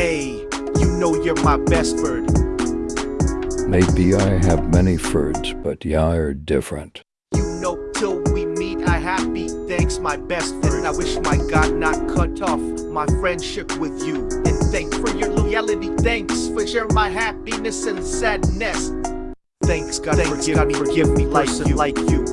Hey, you know you're my best bird. Maybe I have many birds, but you're different. You know till we meet I happy. Thanks my best friend. I wish my God not cut off my friendship with you. And thank for your loyalty. Thanks for sharing my happiness and sadness. Thanks God, Thanks forgive God, me, forgive me like you. like you.